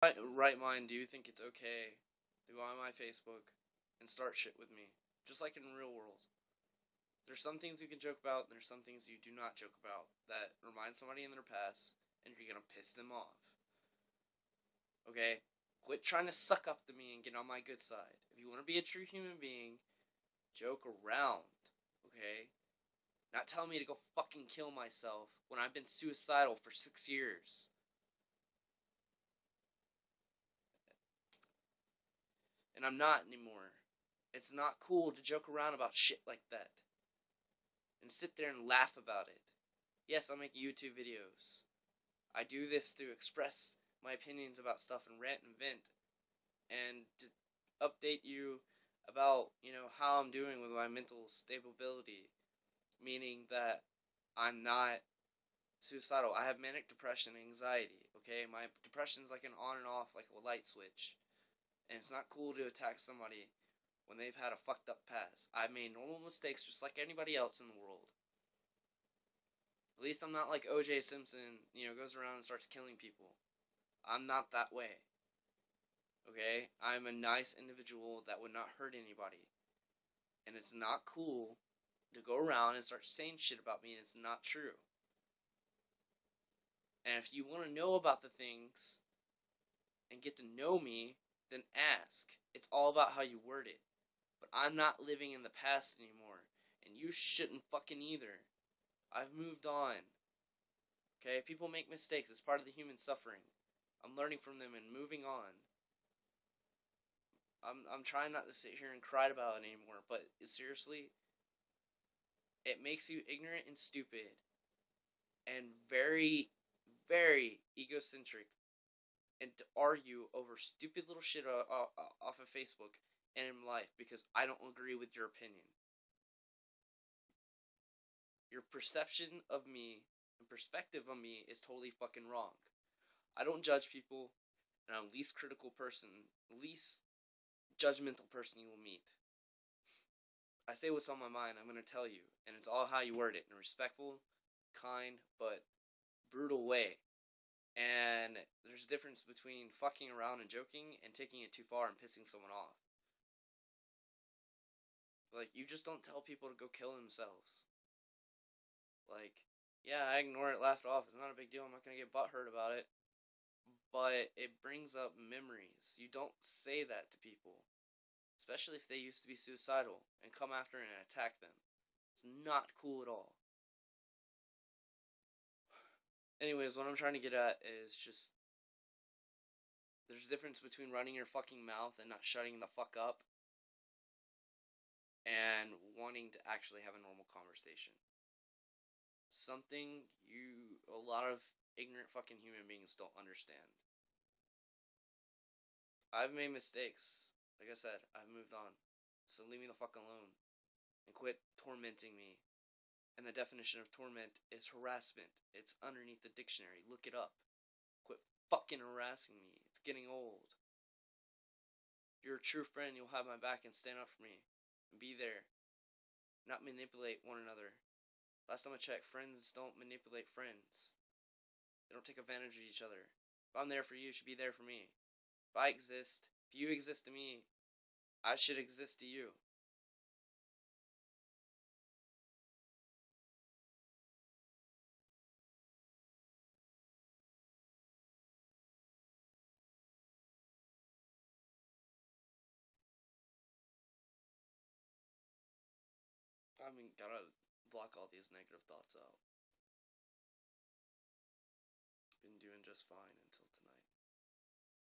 right, mind do you think it's okay to go on my Facebook and start shit with me? Just like in real world. There's some things you can joke about, and there's some things you do not joke about that remind somebody in their past, and you're gonna piss them off. Okay? Quit trying to suck up to me and get on my good side. If you want to be a true human being, joke around. Okay? Not tell me to go fucking kill myself when I've been suicidal for six years. And I'm not anymore. It's not cool to joke around about shit like that. And sit there and laugh about it. Yes, I make YouTube videos. I do this to express my opinions about stuff and rant and vent. And to update you about, you know, how I'm doing with my mental stability. Meaning that I'm not suicidal. I have manic depression and anxiety, okay? My depression's like an on and off, like a light switch. And it's not cool to attack somebody when they've had a fucked up past. I've made normal mistakes just like anybody else in the world. At least I'm not like OJ Simpson, you know, goes around and starts killing people. I'm not that way. Okay? I'm a nice individual that would not hurt anybody. And it's not cool to go around and start saying shit about me and it's not true. And if you want to know about the things and get to know me, then ask. It's all about how you word it. But I'm not living in the past anymore. And you shouldn't fucking either. I've moved on. Okay? People make mistakes. It's part of the human suffering. I'm learning from them and moving on. I'm I'm trying not to sit here and cry about it anymore, but seriously, it makes you ignorant and stupid and very very egocentric and to argue over stupid little shit uh, uh, uh, off of Facebook and in life because I don't agree with your opinion. Your perception of me and perspective of me is totally fucking wrong. I don't judge people, and I'm the least critical person, least judgmental person you will meet. I say what's on my mind, I'm gonna tell you, and it's all how you word it in a respectful, kind, but brutal way. And there's a difference between fucking around and joking and taking it too far and pissing someone off. Like, you just don't tell people to go kill themselves. Like, yeah, I ignore it, laugh it off. It's not a big deal. I'm not going to get butthurt about it. But it brings up memories. You don't say that to people. Especially if they used to be suicidal and come after and attack them. It's not cool at all. Anyways, what I'm trying to get at is just there's a difference between running your fucking mouth and not shutting the fuck up and wanting to actually have a normal conversation. Something you, a lot of ignorant fucking human beings don't understand. I've made mistakes. Like I said, I've moved on. So leave me the fuck alone. And quit tormenting me. And the definition of torment is harassment. It's underneath the dictionary. Look it up. Quit fucking harassing me. It's getting old. If you're a true friend, you'll have my back and stand up for me. And be there. Not manipulate one another. Last time I checked, friends don't manipulate friends. They don't take advantage of each other. If I'm there for you, you should be there for me. If I exist, if you exist to me, I should exist to you. I mean, gotta block all these negative thoughts out. Been doing just fine